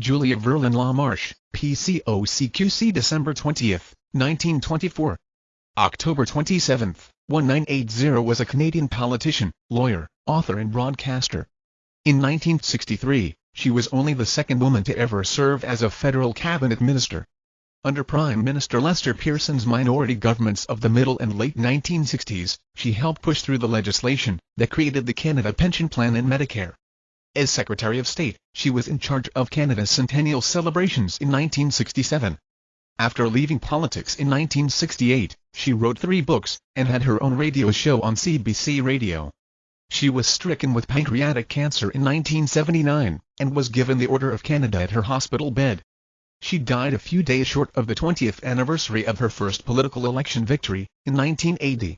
Julia Verlyn LaMarsh, PCOCQC December 20, 1924. October 27, 1980 was a Canadian politician, lawyer, author and broadcaster. In 1963, she was only the second woman to ever serve as a federal cabinet minister. Under Prime Minister Lester Pearson's minority governments of the middle and late 1960s, she helped push through the legislation that created the Canada Pension Plan and Medicare. As Secretary of State, she was in charge of Canada's centennial celebrations in 1967. After leaving politics in 1968, she wrote three books, and had her own radio show on CBC Radio. She was stricken with pancreatic cancer in 1979, and was given the Order of Canada at her hospital bed. She died a few days short of the 20th anniversary of her first political election victory, in 1980.